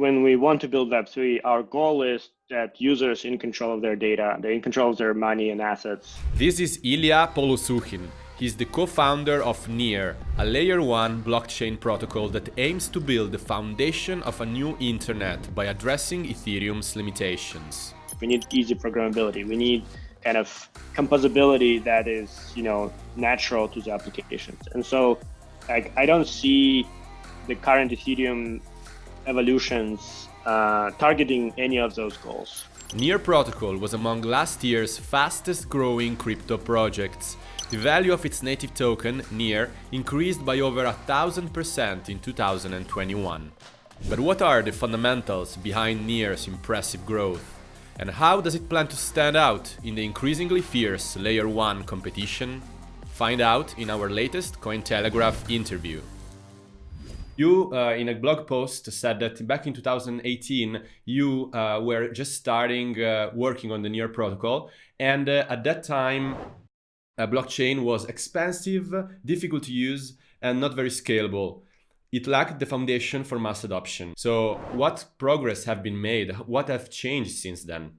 when we want to build Web3, our goal is that users in control of their data, they're in control of their money and assets. This is Illia Polosukhin. He's the co-founder of Near, a layer 1 blockchain protocol that aims to build the foundation of a new internet by addressing Ethereum's limitations. We need easy programmability. We need kind of composability that is, you know, natural to the applications. And so like, I don't see the current Ethereum evolutions uh, targeting any of those goals. Near Protocol was among last year's fastest growing crypto projects. The value of its native token, Near, increased by over a thousand percent in 2021. But what are the fundamentals behind Near's impressive growth? And how does it plan to stand out in the increasingly fierce Layer 1 competition? Find out in our latest Cointelegraph interview. You, uh, in a blog post, said that back in 2018, you uh, were just starting uh, working on the Near protocol. And uh, at that time, a blockchain was expensive, difficult to use, and not very scalable. It lacked the foundation for mass adoption. So what progress have been made? What have changed since then?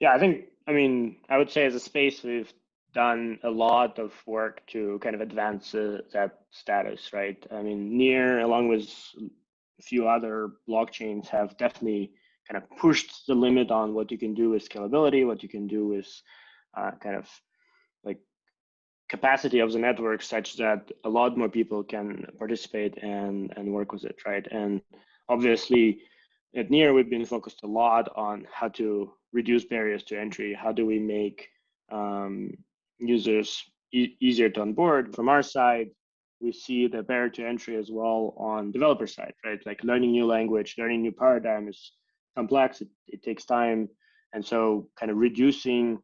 Yeah, I think, I mean, I would say as a space, we've done a lot of work to kind of advance uh, that status, right? I mean, Near, along with a few other blockchains, have definitely kind of pushed the limit on what you can do with scalability, what you can do with uh, kind of like capacity of the network such that a lot more people can participate and, and work with it, right? And obviously, at Near, we've been focused a lot on how to reduce barriers to entry. How do we make um, users e easier to onboard. From our side, we see the barrier to entry as well on developer side, right? Like learning new language, learning new paradigm is complex. It, it takes time. And so kind of reducing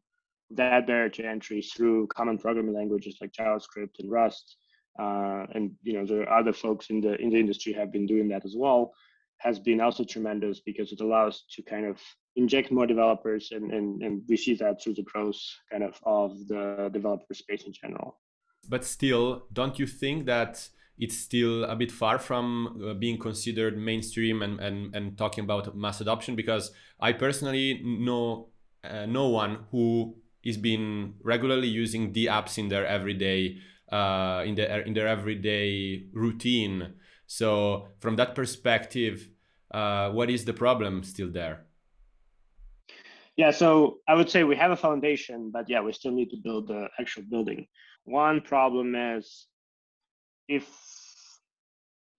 that barrier to entry through common programming languages like JavaScript and Rust. Uh, and you know there are other folks in the in the industry have been doing that as well has been also tremendous because it allows to kind of inject more developers and, and, and we see that through the growth kind of of the developer space in general. But still, don't you think that it's still a bit far from uh, being considered mainstream and, and, and talking about mass adoption? Because I personally know uh, no one who is been regularly using the apps in their everyday uh, in their in their everyday routine. So from that perspective, uh, what is the problem still there? Yeah, so I would say we have a foundation, but yeah, we still need to build the actual building. One problem is if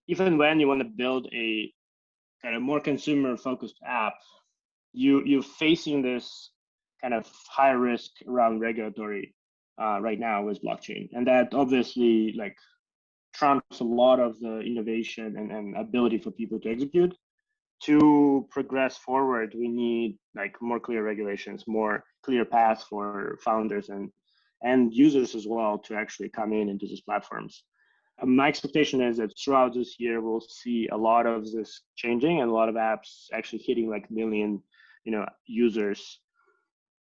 even when you want to build a kind of more consumer focused app, you you're facing this kind of high risk around regulatory uh, right now with blockchain, and that obviously like trumps a lot of the innovation and, and ability for people to execute to progress forward, we need like more clear regulations, more clear paths for founders and and users as well to actually come in into these platforms. Um, my expectation is that throughout this year, we'll see a lot of this changing and a lot of apps actually hitting like million, you know, users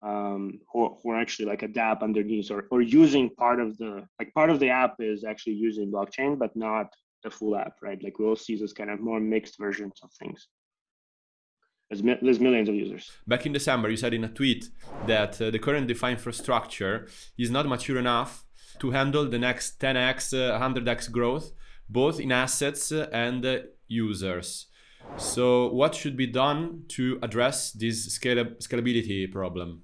um, who, who are actually like a dApp underneath or, or using part of the, like part of the app is actually using blockchain, but not the full app, right? Like we'll see this kind of more mixed versions of things. There's, there's millions of users. Back in December, you said in a tweet that uh, the current DeFi infrastructure is not mature enough to handle the next 10x, uh, 100x growth, both in assets and uh, users. So what should be done to address this scala scalability problem?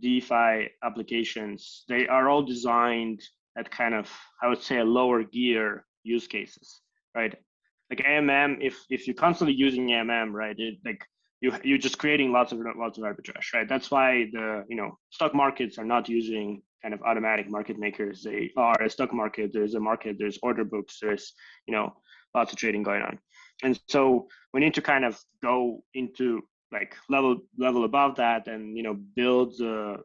DeFi applications, they are all designed at kind of, I would say, a lower gear use cases, right? like AMM, if if you're constantly using AMM, right, it like you you're just creating lots of lots of arbitrage, right? That's why the you know stock markets are not using kind of automatic market makers. They are a stock market. There's a market. There's order books. There's you know lots of trading going on, and so we need to kind of go into like level level above that and you know build the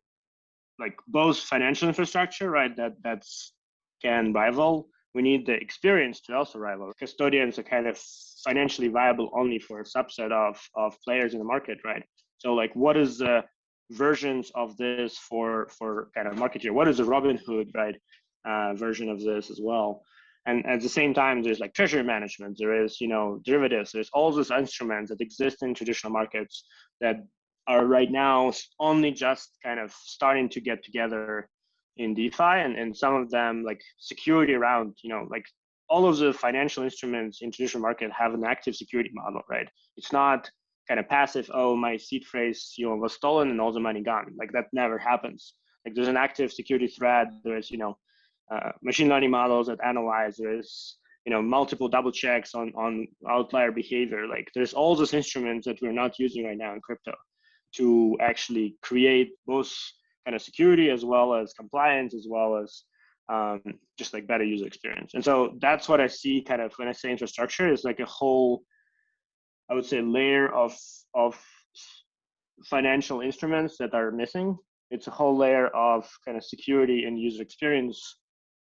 like both financial infrastructure, right? That that's can rival we need the experience to also rival. Custodians are kind of financially viable only for a subset of, of players in the market, right? So like what is the versions of this for for kind of market here? What is the Robinhood, right, uh, version of this as well? And at the same time there's like treasury management there is you know derivatives there's all these instruments that exist in traditional markets that are right now only just kind of starting to get together in defi and, and some of them like security around you know like all of the financial instruments in traditional market have an active security model right? It's not kind of passive oh my seed phrase you know was stolen and all the money gone. Like that never happens. Like there's an active security threat there's you know uh, machine learning models that analyze there's you know multiple double checks on on outlier behavior. Like there's all those instruments that we're not using right now in crypto to actually create both kind of security as well as compliance as well as um, just like better user experience. And so that's what i see kind of when i say infrastructure is like a whole i would say layer of of financial instruments that are missing. It's a whole layer of kind of security and user experience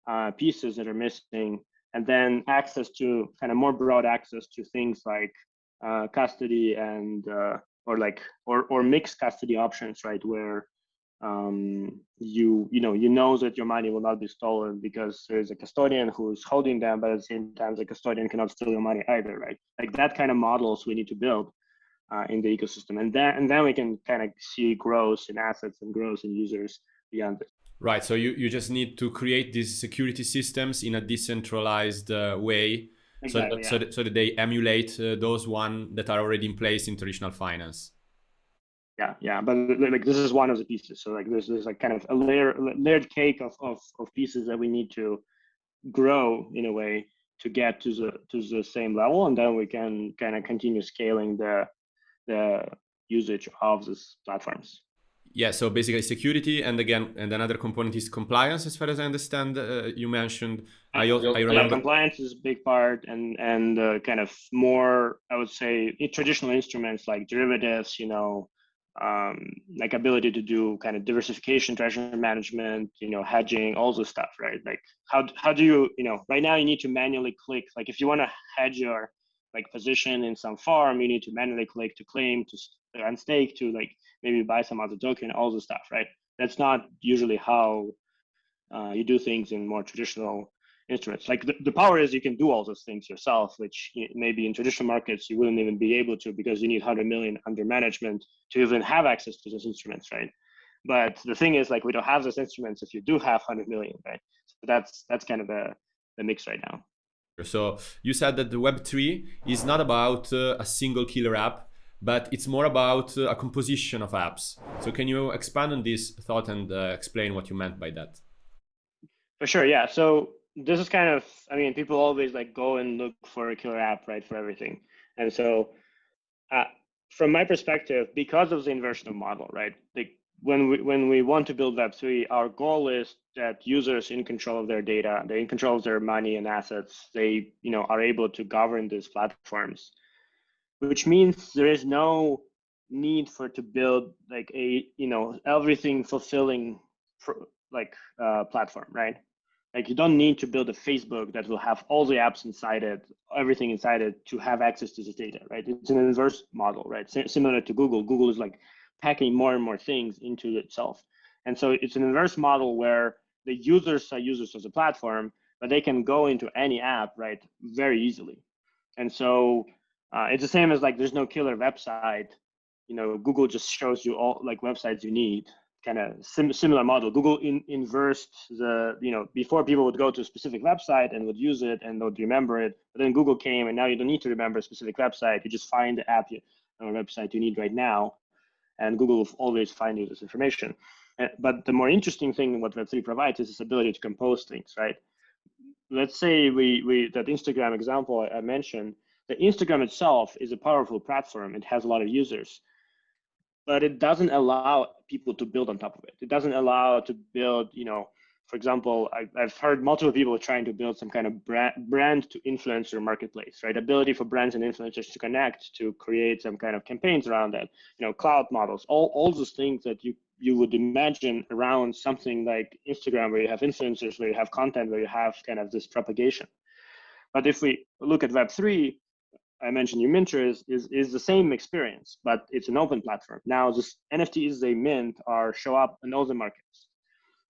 uh, pieces that are missing, and then access to kind of more broad access to things like uh, custody and uh, or like or or mixed custody options, right? Where um, you you know you know that your money will not be stolen because there's a custodian who's holding them, but at the same time the custodian cannot steal your money either, right? Like that kind of models we need to build uh, in the ecosystem, and then and then we can kind of see growth in assets and growth in users beyond this. Right. So you, you just need to create these security systems in a decentralized uh, way exactly, so, that, yeah. so, that, so that they emulate uh, those one that are already in place in traditional finance. Yeah, yeah, but like this is one of the pieces. So like there's there's like kind of a layer layered cake of, of of pieces that we need to grow in a way to get to the to the same level, and then we can kind of continue scaling the the usage of these platforms yeah so basically security and again and another component is compliance as far as i understand uh, you mentioned. I, I remember yeah, compliance is a big part and and uh, kind of more i would say traditional instruments like derivatives you know um, like ability to do kind of diversification treasury management you know hedging all this stuff right? Like how, how do you you know right now you need to manually click like if you want to hedge your like position in some farm, you need to manually click to claim to unstake to like maybe buy some other token, all the stuff, right? That's not usually how uh, you do things in more traditional instruments. Like the, the power is you can do all those things yourself, which maybe in traditional markets you wouldn't even be able to because you need 100 million under management to even have access to those instruments, right? But the thing is, like we don't have those instruments if you do have 100 million, right? So that's that's kind of the the mix right now. So you said that the Web3 is not about uh, a single killer app, but it's more about uh, a composition of apps. So can you expand on this thought and uh, explain what you meant by that? For sure, yeah. So this is kind of, I mean, people always like go and look for a killer app, right, for everything. And so uh, from my perspective, because of the inversion of model, right, like when we when we want to build Web3, our goal is that users in control of their data, they're in control of their money and assets, they you know are able to govern these platforms, which means there is no need for to build like a you know everything fulfilling like uh, platform, right? Like you don't need to build a Facebook that will have all the apps inside it, everything inside it to have access to this data, right? It's an inverse model, right? S similar to Google. Google is like packing more and more things into itself. And so it's an inverse model where the users are users of the platform, but they can go into any app, right, very easily. And so uh, it's the same as like there's no killer website. You know, Google just shows you all like websites you need. Kind of sim similar model. Google in inversed the you know before people would go to a specific website and would use it and would remember it. But then Google came and now you don't need to remember a specific website. You just find the app you, or website you need right now and Google will always find you this information. Uh, but the more interesting thing what Web3 provides is this ability to compose things, right? Let's say we, we that Instagram example I mentioned, the Instagram itself is a powerful platform. It has a lot of users, but it doesn't allow people to build on top of it. It doesn't allow to build, you know, for example, I, have heard multiple people trying to build some kind of brand, brand to influencer marketplace, right? Ability for brands and influencers to connect, to create some kind of campaigns around that, you know, cloud models, all, all those things that you, you would imagine around something like Instagram, where you have influencers, where you have content, where you have kind of this propagation. But if we look at Web3, I mentioned Uminter is, is, is the same experience, but it's an open platform. Now, this NFTs they mint are show up in all the markets.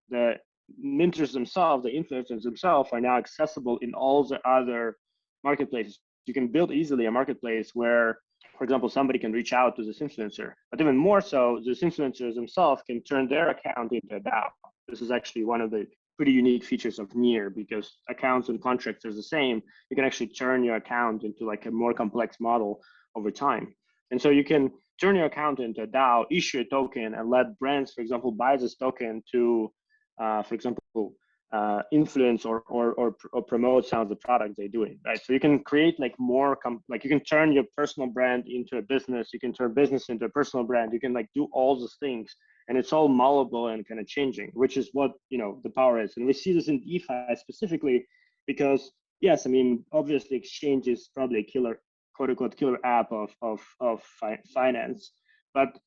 The minters themselves, the influencers themselves, are now accessible in all the other marketplaces. You can build easily a marketplace where, for example, somebody can reach out to this influencer, but even more so, this influencers themselves can turn their account into a DAO. This is actually one of the pretty unique features of Near because accounts and contracts are the same. You can actually turn your account into like a more complex model over time. And so you can turn your account into a DAO, issue a token, and let brands, for example, buy this token to, uh, for example, uh, influence or, or, or or promote some of the products they're doing, right? So you can create like more, com- like you can turn your personal brand into a business. You can turn business into a personal brand. You can like do all those things, and it's all malleable and kind of changing, which is what you know the power is. And we see this in DeFi specifically because yes, I mean obviously exchange is probably a killer quote unquote killer app of of of fi finance, but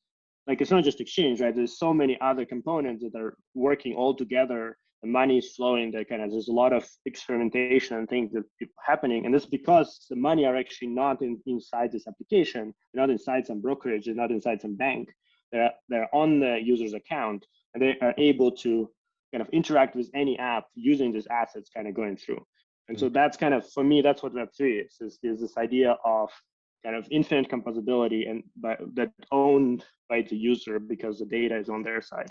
like it's not just exchange, right? There's so many other components that are working all together. The money is flowing. There kind of there's a lot of experimentation and things that happening, and this because the money are actually not in, inside this application. Not inside some brokerage. Not inside some bank. They're they're on the user's account, and they are able to kind of interact with any app using these assets kind of going through. And so that's kind of, for me, that's what Web3 is, is, is this idea of kind of infinite composability and by, that owned by the user because the data is on their side.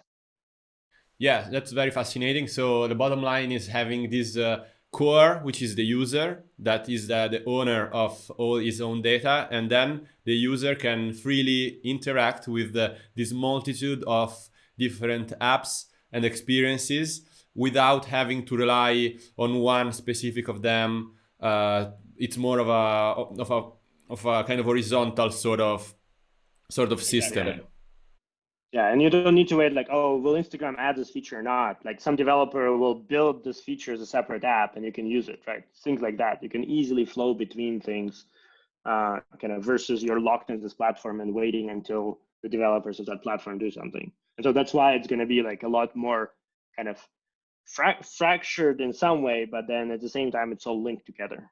Yeah, that's very fascinating. So the bottom line is having this uh, core, which is the user, that is the, the owner of all his own data, and then the user can freely interact with the, this multitude of different apps and experiences without having to rely on one specific of them. Uh, it's more of a of a of a kind of horizontal sort of sort of system. Yeah, and you don't need to wait like, oh, will Instagram add this feature or not? Like some developer will build this feature as a separate app and you can use it, right? Things like that. You can easily flow between things uh, kind of versus you're locked into this platform and waiting until the developers of that platform do something. And so that's why it's going to be like a lot more kind of fra fractured in some way, but then at the same time, it's all linked together.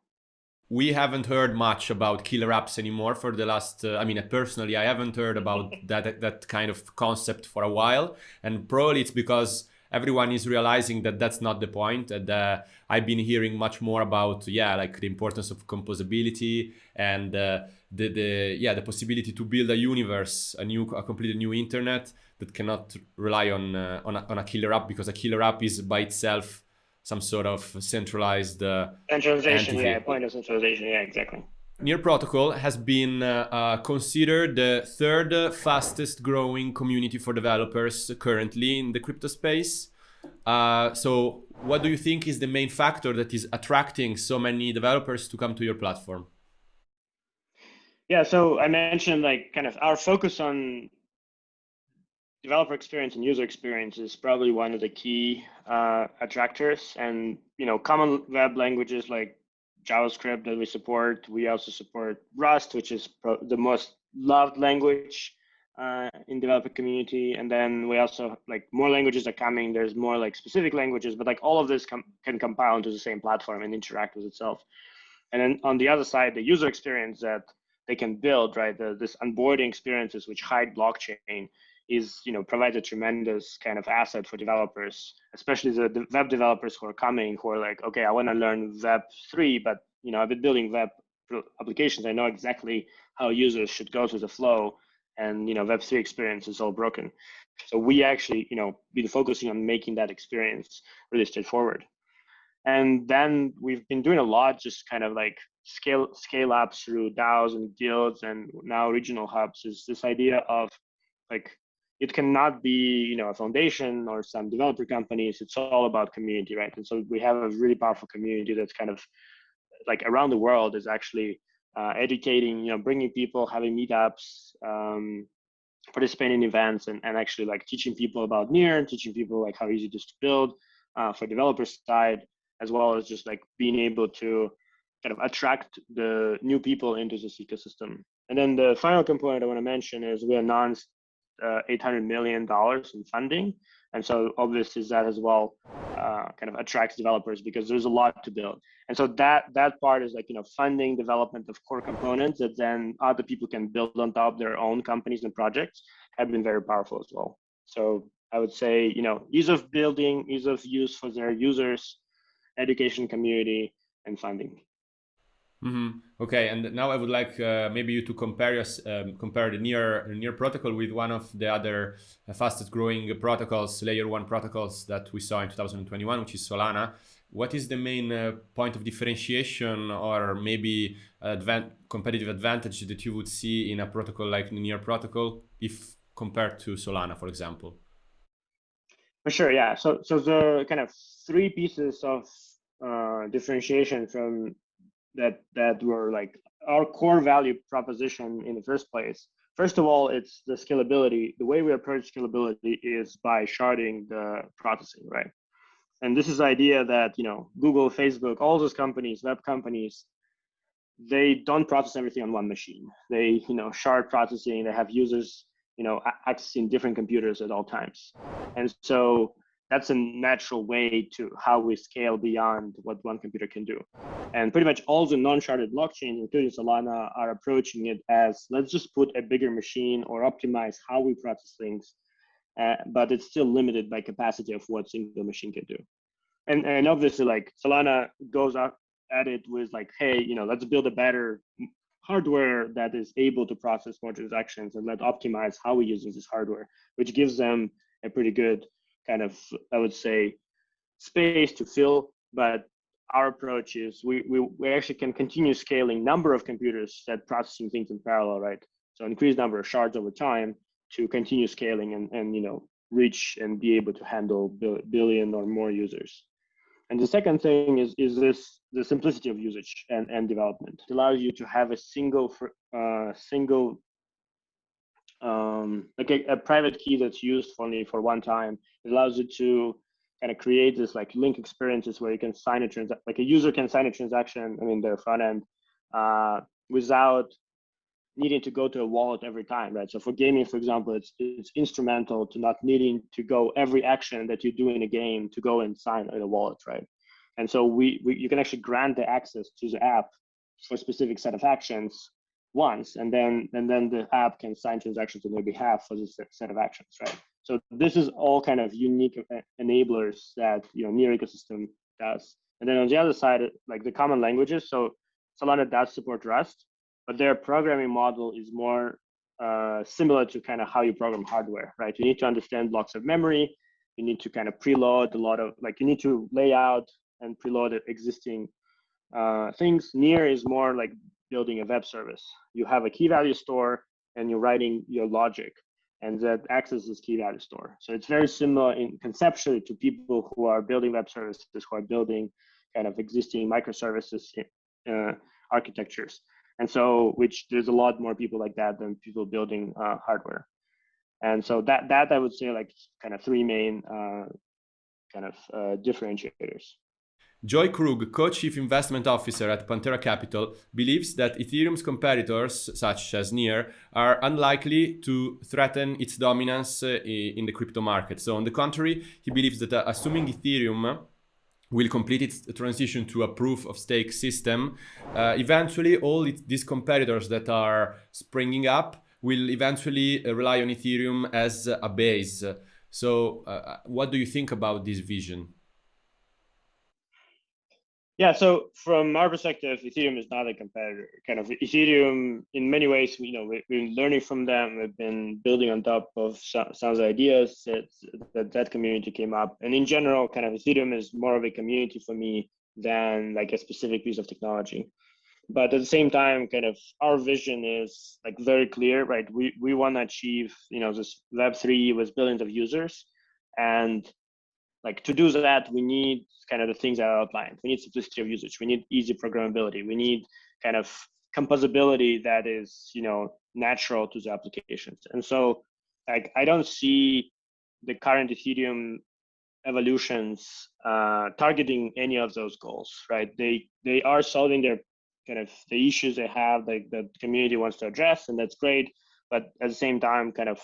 We haven't heard much about killer apps anymore for the last, uh, I mean, personally, I haven't heard about that, that kind of concept for a while. And probably it's because everyone is realizing that that's not the point. and uh, i've been hearing much more about yeah like the importance of composability and uh, the the yeah the possibility to build a universe a new a completely new internet that cannot rely on uh, on, a, on a killer app because a killer app is by itself some sort of centralized uh, centralization. Entity. Yeah, point of centralization. Yeah, exactly. Near Protocol has been uh, uh, considered the third fastest growing community for developers currently in the crypto space. Uh, so what do you think is the main factor that is attracting so many developers to come to your platform? Yeah, so I mentioned like kind of our focus on developer experience and user experience is probably one of the key uh, attractors. And you know, common web languages like JavaScript that we support. We also support Rust, which is the most loved language uh, in developer community. And then we also like more languages are coming. There's more like specific languages, but like all of this com can compile into the same platform and interact with itself. And then on the other side, the user experience that they can build, right? The, this onboarding experiences which hide blockchain is you know provides a tremendous kind of asset for developers, especially the, web developers who are coming who are like, okay, I want to learn Web three, but you know I've been building web applications. I know exactly how users should go through the flow, and you know Web three experience is all broken. So we actually you know been focusing on making that experience really straightforward. And then we've been doing a lot, just kind of like scale scale up through DAOs and guilds and now regional hubs. Is this idea of like it cannot be you know a foundation or some developer companies. It's all about community right? And so we have a really powerful community that's kind of like around the world is actually uh, educating you know bringing people having meetups um, participating in events and, and actually like teaching people about near and teaching people like how easy it is to build uh, for developer side as well as just like being able to kind of attract the new people into this ecosystem. And then the final component i want to mention is we announced uh, 800 million dollars in funding. And so obviously that as well uh, kind of attracts developers because there's a lot to build. And so that that part is like you know funding development of core components that then other people can build on top of their own companies and projects have been very powerful as well. So I would say, you know, ease of building, ease of use for their users, education community, and funding. Mm-hmm. Okay, and now I would like uh, maybe you to compare us um, compare the near near protocol with one of the other uh, fastest growing protocols, layer one protocols that we saw in 2021, which is Solana. What is the main uh, point of differentiation, or maybe advan- competitive advantage that you would see in a protocol like near protocol, if compared to Solana, for example? For sure, yeah. So so the kind of three pieces of uh, differentiation from that that were like our core value proposition in the first place. First of all, it's the scalability. The way we approach scalability is by sharding the processing, right? And this is the idea that you know Google, Facebook, all those companies, web companies, they don't process everything on one machine. They you know shard processing. They have users you know accessing different computers at all times, and so that's a natural way to how we scale beyond what one computer can do. And pretty much all the non-sharded blockchains, including Solana, are approaching it as let's just put a bigger machine or optimize how we process things, uh, but it's still limited by capacity of what single machine can do. And, and obviously, like Solana goes up at it with like, hey, you know, let's build a better hardware that is able to process more transactions and let optimize how we use this hardware, which gives them a pretty good kind of, I would say, space to fill. But our approach is we, we, we actually can continue scaling number of computers that processing things in parallel, right? So increase number of shards over time to continue scaling and, and you know, reach and be able to handle billion or more users. And the second thing is, is this the simplicity of usage and, and development. It allows you to have a single uh, single um, like a, a, private key that's used only for one time. It allows you to kind of create this like link experiences where you can sign a transaction, like a user can sign a transaction, I mean, their front end uh, without needing to go to a wallet every time, right? So for gaming, for example, it's it's instrumental to not needing to go every action that you do in a game to go and sign in a wallet, right? And so we, we you can actually grant the access to the app for a specific set of actions once, and then and then the app can sign transactions on their behalf for this set of actions, right? So this is all kind of unique enablers that you know Near ecosystem does. And then on the other side, like the common languages, so Solana does support Rust, but their programming model is more uh, similar to kind of how you program hardware, right? You need to understand blocks of memory. You need to kind of preload a lot of like you need to lay out and preload existing uh, things. Near is more like building a web service. You have a key value store and you're writing your logic and that accesses key value store. So it's very similar in conceptually to people who are building web services, who are building kind of existing microservices uh, architectures. And so, which there's a lot more people like that than people building uh, hardware. And so that that I would say like kind of three main uh, kind of uh, differentiators. Joey Krug, co-chief investment officer at Pantera Capital, believes that Ethereum's competitors, such as Near, are unlikely to threaten its dominance uh, in the crypto market. So on the contrary, he believes that uh, assuming Ethereum will complete its transition to a proof of stake system, uh, eventually all these competitors that are springing up will eventually uh, rely on Ethereum as a base. So uh, what do you think about this vision? Yeah, so from our perspective, Ethereum is not a competitor. Kind of Ethereum, in many ways, you know, we've been learning from them. We've been building on top of some, some of the ideas that, that that community came up. And in general, kind of Ethereum is more of a community for me than like a specific piece of technology. But at the same time, kind of our vision is like very clear, right? We we want to achieve, you know, this Web three with billions of users, and like to do that, we need kind of the things that I outlined. We need simplicity of usage. We need easy programmability. We need kind of composability that is, you know, natural to the applications. And so, like, I don't see the current Ethereum evolutions uh, targeting any of those goals, right? They they are solving their kind of the issues they have, like the community wants to address, and that's great. But at the same time, kind of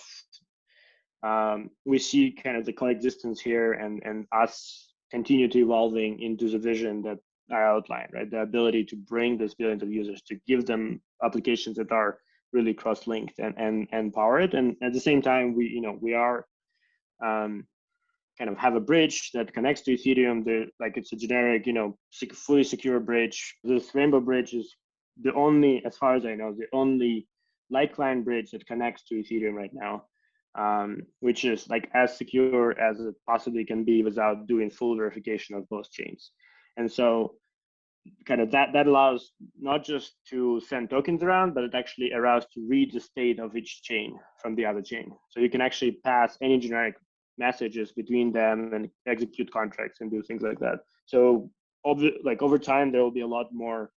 um, we see kind of the coexistence here and, and us continue to evolving into the vision that I outlined, right? The ability to bring these billions of users to give them applications that are really cross-linked and, and, and power it. And at the same time, we, you know, we are um, kind of have a bridge that connects to Ethereum. The, like it's a generic, you know, sec fully secure bridge. This Rainbow Bridge is the only, as far as I know, the only light client bridge that connects to Ethereum right now, um, which is like as secure as it possibly can be without doing full verification of both chains. And so kind of that that allows not just to send tokens around, but it actually allows to read the state of each chain from the other chain. So you can actually pass any generic messages between them and execute contracts and do things like that. So like over time, there will be a lot more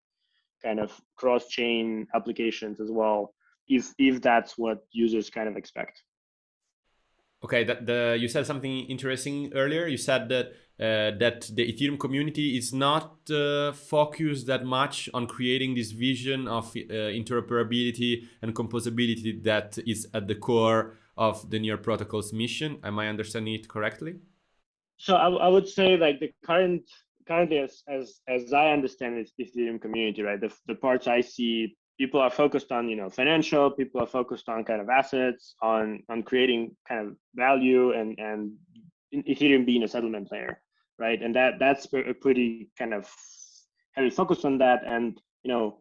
kind of cross-chain applications as well, if if that's what users kind of expect. Okay, that the you said something interesting earlier. You said that uh, that the Ethereum community is not uh, focused that much on creating this vision of uh, interoperability and composability that is at the core of the Near protocol's mission. Am I understanding it correctly? So I, I would say like the current currently as as as I understand it, Ethereum community, right? The the parts I see, people are focused on you know financial, people are focused on kind of assets, on on creating kind of value and and Ethereum being a settlement layer, right? And that that's a pretty kind of heavy focus on that. And you know,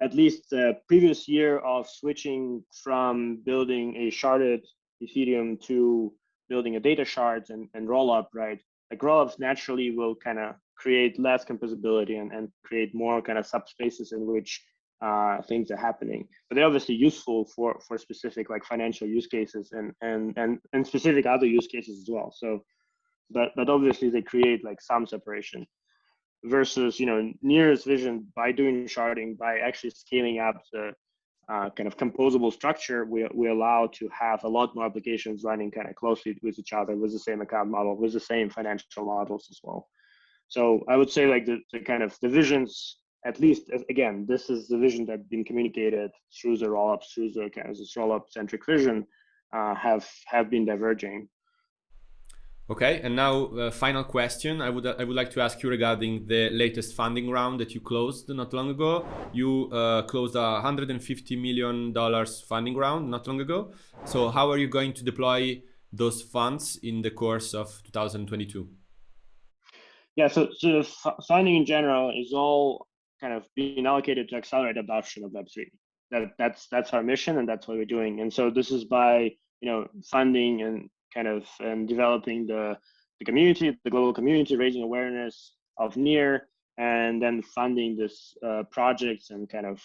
at least the previous year of switching from building a sharded Ethereum to building a data shards and, and rollup, right? Like rollups naturally will kind of create less composability and, and create more kind of subspaces in which uh, things are happening. But they're obviously useful for for specific like financial use cases and and and and specific other use cases as well. So, but but obviously they create like some separation versus you know Near's vision by doing sharding by actually scaling up the uh, kind of composable structure, we, we allow to have a lot more applications running kind of closely with each other with the same account model, with the same financial models as well. So I would say like the, the kind of the visions, at least again, this is the vision that's been communicated through the rollups, through the kind of this rollup centric vision, uh, have have been diverging. Okay, and now uh, final question. I would I would like to ask you regarding the latest funding round that you closed not long ago. You uh, closed a 150 million dollars funding round not long ago. So how are you going to deploy those funds in the course of 2022? Yeah, so so funding in general is all kind of being allocated to accelerate adoption of Web3. That that's that's our mission and that's what we're doing. And so this is by you know funding and kind of and developing the, the community, the global community, raising awareness of Near, and then funding this uh, projects and kind of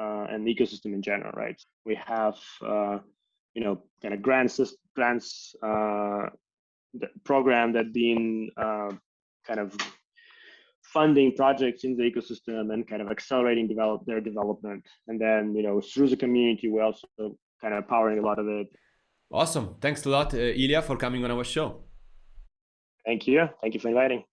uh, an ecosystem in general, right? We have, uh, you know, kind of grants, grants uh, program that been uh, kind of funding projects in the ecosystem and kind of accelerating develop their development. And then, you know, through the community, we're also kind of powering a lot of it Awesome. Thanks a lot, uh, Illia, for coming on our show. Thank you. Thank you for inviting.